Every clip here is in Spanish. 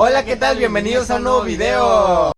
Hola, ¿qué tal? Bienvenidos a un nuevo video.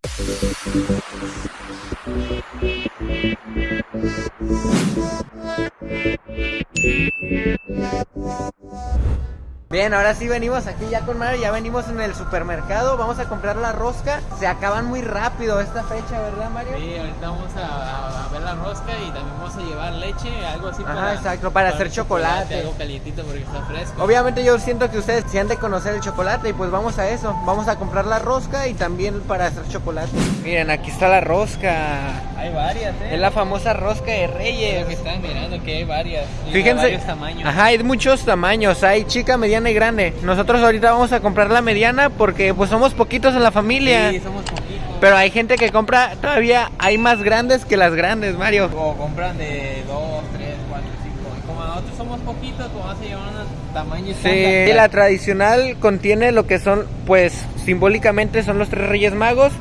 Bien, ahora sí venimos aquí ya con Mario, ya venimos en el supermercado, vamos a comprar la rosca. Se acaban muy rápido esta fecha, ¿verdad Mario? Sí, ahorita vamos a, a ver la rosca y también vamos a llevar leche, algo así Ajá, para, exacto, para hacer chocolate. Algo calientito porque está fresco. Obviamente yo siento que ustedes se han de conocer el chocolate y pues vamos a eso. Vamos a comprar la rosca y también para hacer chocolate. Miren, aquí está la rosca. Hay varias, ¿eh? Es la famosa rosca de Es Reyes. lo que están mirando, que hay varias. Fíjense. varios tamaños. Ajá, hay muchos tamaños. Hay chica, mediana y grande. Nosotros ahorita vamos a comprar la mediana porque pues somos poquitos en la familia. Sí, somos poquitos. Pero hay gente que compra todavía, hay más grandes que las grandes, Mario. O compran de 2, 3, 4, 5. Y como nosotros somos poquitos, pues vamos a llevar un tamaño Sí, estándar. la tradicional contiene lo que son, pues simbólicamente son los tres reyes magos.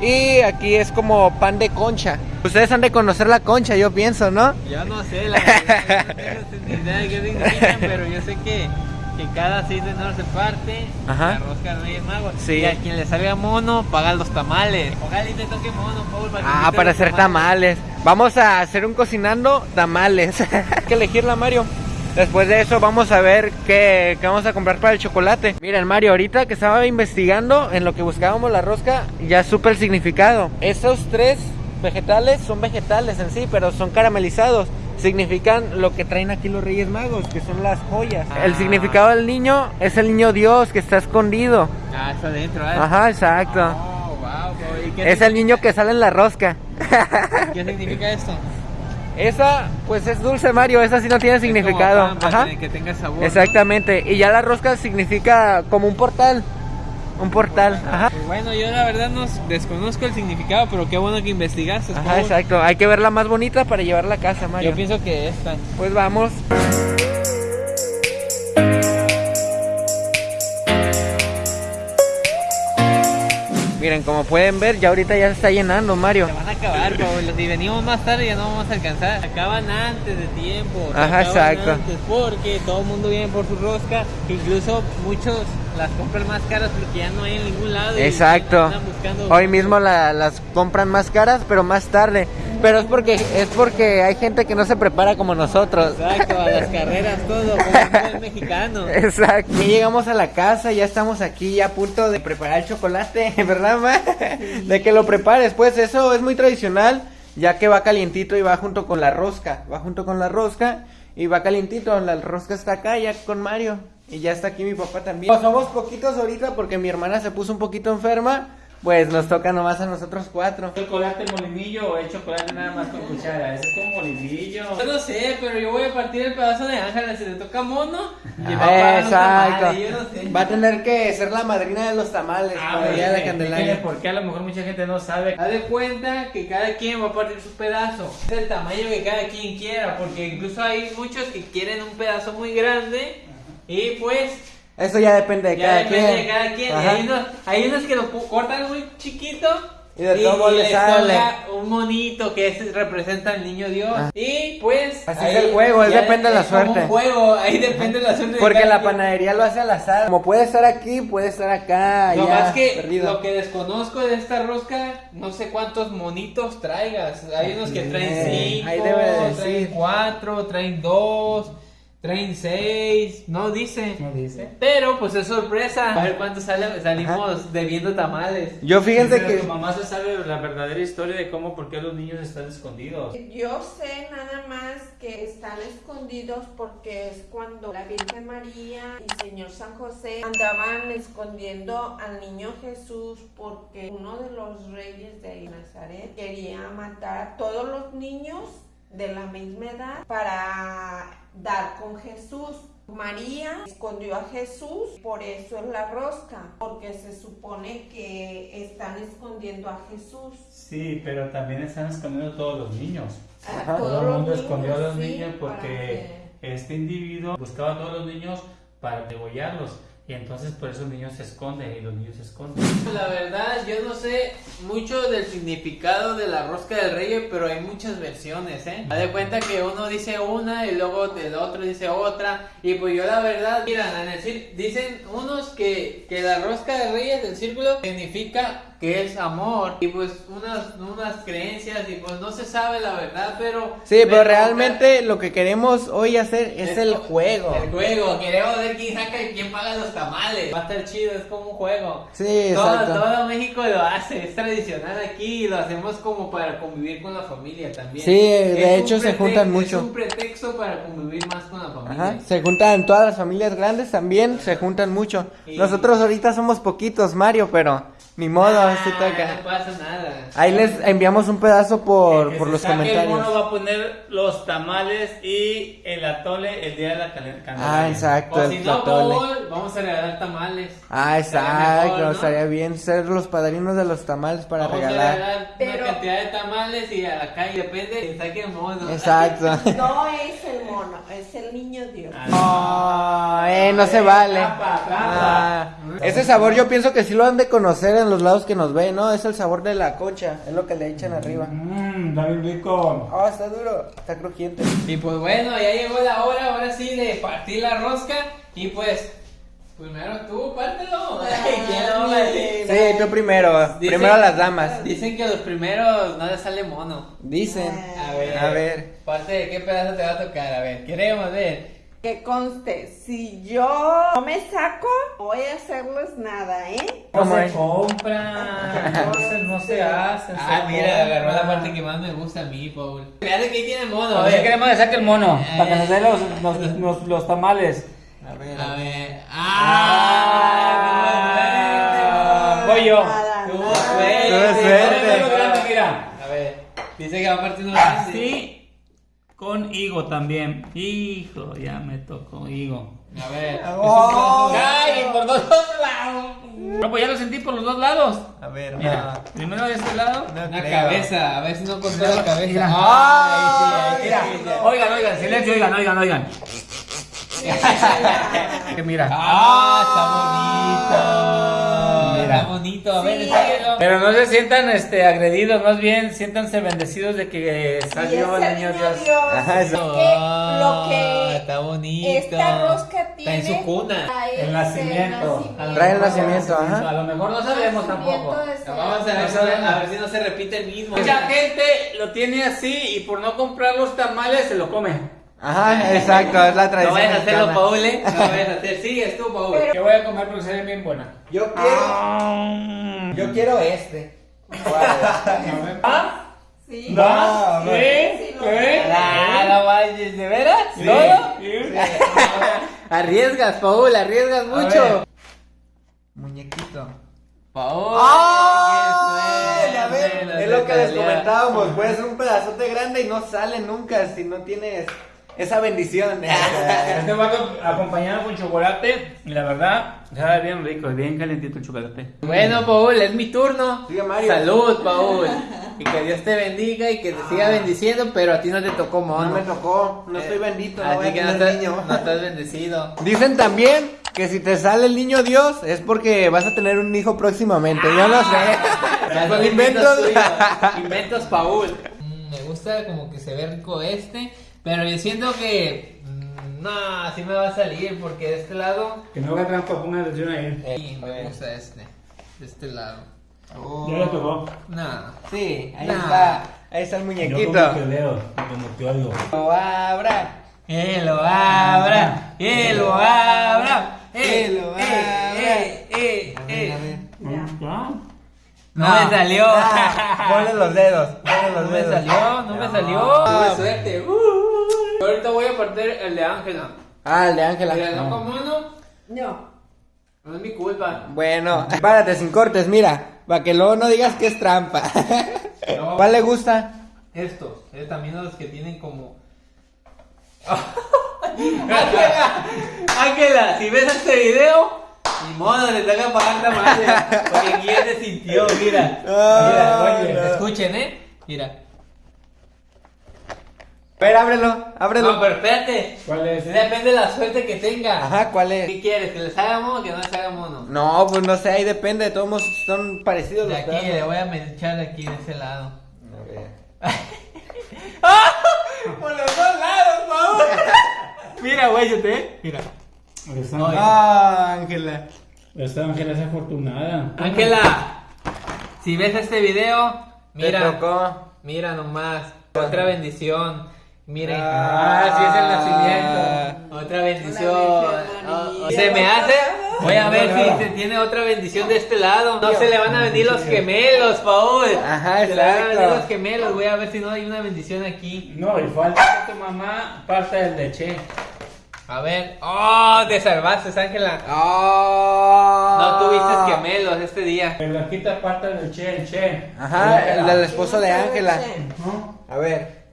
Y aquí es como pan de concha. Ustedes han de conocer la concha, yo pienso, ¿no? Yo no sé, la verdad, no tengo ni idea de qué significan, pero yo sé que, que cada 6 de enero se parte Ajá. la rosca de Reyes Magos. Sí. Y a quien le salga mono, paga los tamales. Ojalá y te toque mono, Paul, para Ah, para hacer tamales. Vamos a hacer un cocinando tamales. Hay que elegirla, Mario. Después de eso vamos a ver qué, qué vamos a comprar para el chocolate. Miren, Mario, ahorita que estaba investigando en lo que buscábamos la rosca, ya supe el significado. Esos tres vegetales son vegetales en sí, pero son caramelizados. Significan lo que traen aquí los Reyes Magos, que son las joyas. El Ah. significado del niño es el niño Dios que está escondido. Ah, está adentro, ¿eh? Ajá, exacto. Oh, wow, Paul. ¿Y qué, Es el niño que sale en la rosca. ¿Qué significa esto? Esa, pues es dulce, Mario. Esa sí no tiene significado. Como pan, Ajá. que- tenga sabor. ¿no? Exactamente. Y ya la rosca significa como un portal. Un portal. Ajá. Bueno, yo la verdad no desconozco el significado, pero qué bueno que investigaste. Ajá, exacto. Hay que verla más bonita para llevarla a casa, Mario. Yo pienso que esta. Pues vamos. Miren, como pueden ver, ya ahorita ya se está llenando, Mario. Se van a acabar, Paul. Si venimos más tarde ya no vamos a alcanzar. Acaban antes de tiempo. Ajá, exacto. antes porque todo el mundo viene por su rosca. Incluso muchos las compran más caras porque ya no hay en ningún lado. y Exacto. Hoy mismo la- las compran más caras, pero más tarde. Pero es porque es porque hay gente que no se prepara como nosotros. Exacto, a las carreras, todo, como buen mexicano. Exacto. Ya llegamos a la casa, ya estamos aquí ya a punto de preparar el chocolate, ¿verdad, ma? De que lo prepares, pues eso es muy tradicional, ya que va calientito y va junto con la rosca, va junto con la rosca y va calientito, la rosca está acá ya con Mario y ya está aquí mi papá también. Pues somos poquitos ahorita porque mi hermana se puso un poquito enferma, pues nos toca nomás a nosotros cuatro. chocolate molinillo o es chocolate nada más con cuchara? Ese es con molinillo. Yo no sé, pero yo voy a partir el pedazo de Ángela si le toca mono. y va a Exacto. tamales, yo no sé. Va a tener que ser la madrina de los tamales Ah, para de Candelaria. Porque a lo mejor mucha gente no sabe. Haz de cuenta que cada quien va a partir su pedazo. Es el tamaño que cada quien quiera, porque incluso hay muchos que quieren un pedazo muy grande y pues Eso ya depende de ya cada depende quien. de cada quien. Hay unos, hay unos que lo cortan muy chiquito Y de todo le les sale. un monito que es- representa al niño Dios. Ah. Y pues Así es el juego, es ya depende de la suerte. un juego, ahí depende de la suerte. Porque la quien. panadería lo hace al azar. Como puede estar aquí, puede estar acá, No allá, más que perdido. lo que desconozco de esta rosca, no sé cuántos monitos traigas. Hay unos que traen cinco, ahí debe de traen cuatro, traen dos, traen seis, no dice. ¿No dice? Pero pues es sorpresa. A ver cuánto sale, salimos debiendo tamales. Yo fíjense Pero que... Tu mamá se sabe la verdadera historia de cómo, por qué los niños están escondidos. Yo sé nada más que están escondidos porque es cuando la Virgen María y Señor San José andaban escondiendo al niño Jesús porque uno de los reyes de Nazaret quería matar a todos los niños de la misma edad para dar con Jesús. María escondió a Jesús, por eso es la rosca, porque se supone que están escondiendo a Jesús. Sí, pero también están escondiendo todos los niños. A Ajá. Todo el mundo escondió a los sí, niños porque que- este individuo buscaba a todos los niños para degollarlos. Y entonces por eso el niño se esconde y los niños se esconden. La verdad, yo no sé mucho del significado de la rosca del rey, pero hay muchas versiones, ¿eh? Haz de cuenta que uno dice una y luego el otro dice otra. Y pues yo la verdad, mira, en el cir- dicen unos que, que la rosca de reyes del círculo significa que es amor. Y pues unas, unas creencias y pues no se sabe la verdad, pero... Sí, pero me realmente lo que queremos hoy hacer es Es el juego. El juego, queremos ver quién saca y quién paga los tamales. Va a estar chido, es como un juego. Sí, todo, exacto. todo México lo hace, es tradicional aquí y lo hacemos como para convivir con la familia también. Sí, de Es hecho se juntan mucho. Es un pretexto para convivir más con la familia. Ajá, se juntan todas las familias grandes también, se juntan mucho. Y- Nosotros ahorita somos poquitos, Mario, pero ni modo, Ah, así toca. No pasa nada. Ahí les enviamos un pedazo por, que por se los saque El mono comentarios. va a poner los tamales y el atole el día de la calen- Ah, Candelaria. exacto, O si no. Paul, vamos a regalar tamales. Ah, exacto, mejor, ¿no? estaría bien ser los padrinos de los tamales para Vamos regalar. a regalar Pero- una cantidad de tamales y a la calle, depende de saque el mono. Exacto. No es el es el niño Dios. No, eh, no se vale. Trampa, trampa. Ah, ese sabor yo pienso que sí lo han de conocer en los lados que nos ven, ¿no? Es el sabor de la concha, es lo que le echan arriba. Mmm, está bien rico. Oh, está duro, está crujiente. Y pues bueno, ya llegó la hora, ahora sí, de partir la rosca. Y pues, primero tú, pártelo. Sí, tú primero, Dicen- primero las damas. Dicen que los primeros no les sale mono. Dicen. A ver, A ver. Parte de qué pedazo te va a tocar, a ver, queremos ver. Que conste, si yo no me saco, no voy a hacerles nada, ¿eh? No ¿Cómo se es? compra, entonces no se hace. Ah, se mira, agarró la parte que más me gusta a mí, Paul. Fíjate que ahí tiene mono, a A ver, queremos que saque el mono, Eh. para que nos dé los, los, los, los tamales. A ver. A ver. Ah, ¡Ah! voy yo. Tuvo suerte. Tuvo suerte. Mira. A ver, dice que va a partir uno grande. Así con higo también. Hijo, ya me tocó higo. A ver. Oh. ¡Ay! Por dos lados. No, pues ya lo sentí por los dos lados. A ver, Mira, primero de este lado. no, no Una creo. cabeza, a ver si no contó la cabeza. Mira. Ay, sí, Mira, ahí sí, sí. oigan, oigan, silencio, oigan, oigan, oigan. Que mira. Ah, está bonito. Mira. Está bonito, a ver, Sí. Pero no se sientan este, agredidos, más bien siéntanse bendecidos de que salió el niño Dios. Ajá, eso. que lo que está bonito. esta rosca Está tiene en su cuna. El nacimiento. Trae el nacimiento, ajá. A lo mejor no sabemos tampoco. Vamos a ver, si- a ver si no se repite el mismo. Mucha gente lo tiene así y por no comprar los tamales se lo come. Ajá, exacto, es la No tradición. vayas a hacerlo, mexicana. Paul, ¿eh? No vayas a hacer. Sigues tú, Paul. Yo voy a comer porque se bien buena. Yo quiero, yo quiero este. ¿Ah? Sí. No, ¿Sí? sí, ¿Sí? Ah, no vayas, ¿de veras? Sí. ¿Todo? Sí. Arriesgas, Paul, arriesgas mucho. Muñequito. Paul, qué suerte, es lo que les comentábamos, puede ser un pedazote grande y no sale nunca si no tienes esa bendición. Este va acompañado con chocolate y la verdad sabe bien rico, bien calentito el chocolate. Bueno, Paul, es mi turno. Sigue, Mario. Salud, Paul. Y que Dios te bendiga y que te siga bendiciendo, pero a ti no te tocó No mono. me tocó, no estoy bendito, no Así que no estás, niño. no estás bendecido. Dicen también que si te sale el niño Dios es porque vas a tener un hijo próximamente. Yo no sé. Son inventos. tuyos. Inventos, Paul. Me gusta como que se ve rico este, pero yo siento que. mm, no, así me va a salir porque de este lado. Que no haga trampa, ponga atención ahí. Sí, me gusta este. De este lado. Ya le tocó. No. Sí, ahí está. Ahí está el Yo muñequito. como que leo, como que oigo. Lo abra. Que lo abra, que lo abra, Que eh, lo eh, abra. eh, eh, A ver, eh. a ver. ¿Ya? No me salió. Ah, ponle los dedos. Ponle los No me salió, no me salió. Ah. Tuve suerte. Uh. Ahorita voy a partir el de Ángela. Ah, el de Ángela. Mira, no como uno, No. no es mi culpa. Bueno, párate sin cortes, mira. Para que luego no digas que es trampa. No. ¿Cuál le gusta? Estos, eh, también los que tienen como. Ángela, Ángela, si ves este video, ni modo, le que pagar tamales. Porque aquí ya se sintió, mira. Ah, Mira, oye, no. escuchen, eh. Mira. Ver, ábrelo, ábrelo. No, pero espérate. ¿Cuál es? Depende de la suerte que tenga. Ajá, ¿cuál es? ¿Qué quieres? ¿Que les haga mono o que no les haga mono? No, pues no sé, ahí depende, todos modos son parecidos De los aquí, le voy a echar de aquí, de ese lado. A ver. Por los dos lados, por favor. Mira, güey, yo te. Mira. Esta, Ah, Ángela. esta Ángela es afortunada. Ángela, si ves este video, mira. Mira nomás. Otra bendición. Miren. Ah, sí es el nacimiento. Otra bendición. Oh, bendición, oh, se me hace. Voy a ver si se tiene otra bendición de este lado. No se le van a venir los gemelos, Paul. Ajá, Se le van a venir los gemelos. Voy a ver si no hay una bendición aquí. No, y falta que tu mamá parte del leche. A ver. Oh, te salvaste, Ángela. Ah. No tuviste gemelos este día. Pero aquí te parte del che, el che. Ajá, el del del esposo de Ángela. ¿No? A ver,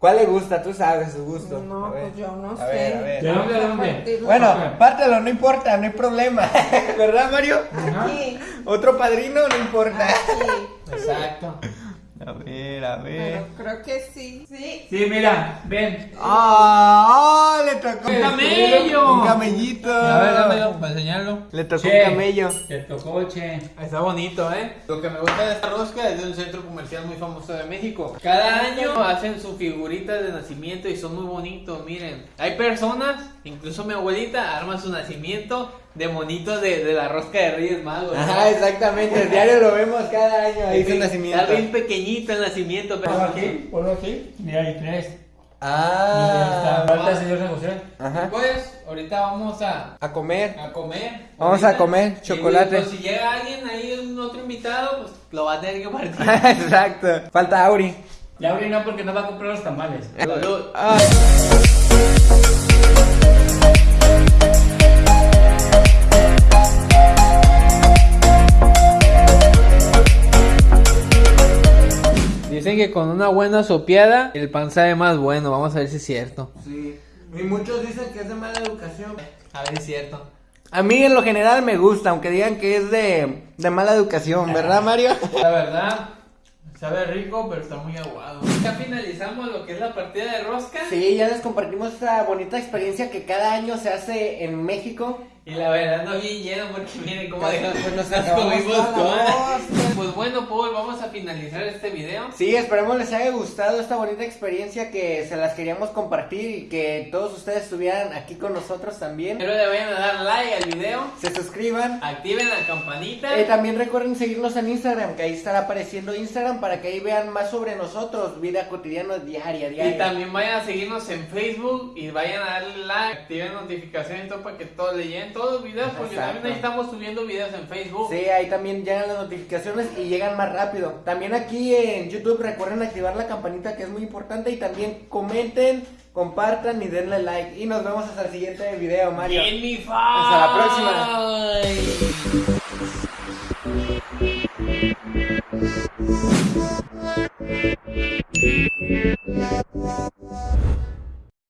¿cuál le gusta? Tú sabes su gusto. No, A ver. pues yo no A sé. ver, a ver. ¿De dónde, de dónde? Bueno, pártelo, no importa, no hay problema. ¿Verdad, Mario? Aquí, Otro padrino, no importa. aquí. Exacto. A ver, a Pero creo que sí. Sí. Sí, mira, ven. ¡Ah! le tocó Un camello. Un camellito. A ver, dámelo para enseñarlo. Le tocó Che. un camello. Te tocó, che. Está bonito, ¿eh? Lo que me gusta de esta rosca es de un centro comercial muy famoso de México. Cada año hacen su figurita de nacimiento y son muy bonitos, miren. Hay personas, incluso mi abuelita, arma su nacimiento de monitos de, de la rosca de Reyes Magos. ¿no? Ajá, exactamente. El diario lo vemos cada año. Ahí su Está nacimiento. bien pequeñito el nacimiento, Ponlo pero... aquí, ponlo aquí. Mira, hay tres. Ah. Falta el señor San José. Ajá. Pues, ahorita vamos a, A comer. a comer. Vamos a comer Y, chocolate. pues, si llega alguien ahí, un otro invitado, pues lo va a tener que partir. Exacto. Falta Auri. Ya abrí no porque no va a comprar los tamales. Salud. Dicen que con una buena sopeada el pan sabe más bueno. Vamos a ver si es cierto. Sí. Y muchos dicen que es de mala educación. A ver si es cierto. A mí en lo general me gusta, aunque digan que es de, de mala educación, ¿verdad, Mario? La verdad, sabe rico, pero está muy aguado. Ya finalizamos lo que es la partida de rosca. Sí, ya les compartimos esta bonita experiencia que cada año se hace en México. Y la verdad no bien lleno porque miren cómo Pues dejamos nos comimos toda rosca. Pues bueno, Paul, vamos a finalizar este video. Sí, esperemos les haya gustado esta bonita experiencia que se las queríamos compartir y que todos ustedes estuvieran aquí con nosotros también. Espero le vayan a dar like al video. Se suscriban. Activen la campanita. Eh, también recuerden seguirnos en Instagram, que ahí estará apareciendo Instagram para que ahí vean más sobre nosotros, vida cotidiana diaria, diaria. Y también vayan a seguirnos en Facebook y vayan a darle like, activen notificaciones y todo para que todos le todos los videos porque Exacto. también ahí estamos subiendo videos en Facebook. Sí, ahí también llegan las notificaciones y llegan más rápido. También aquí en YouTube recuerden activar la campanita que es muy importante y también comenten, compartan y denle like. Y nos vemos hasta el siguiente video, Mario. Bien, mi Hasta la próxima.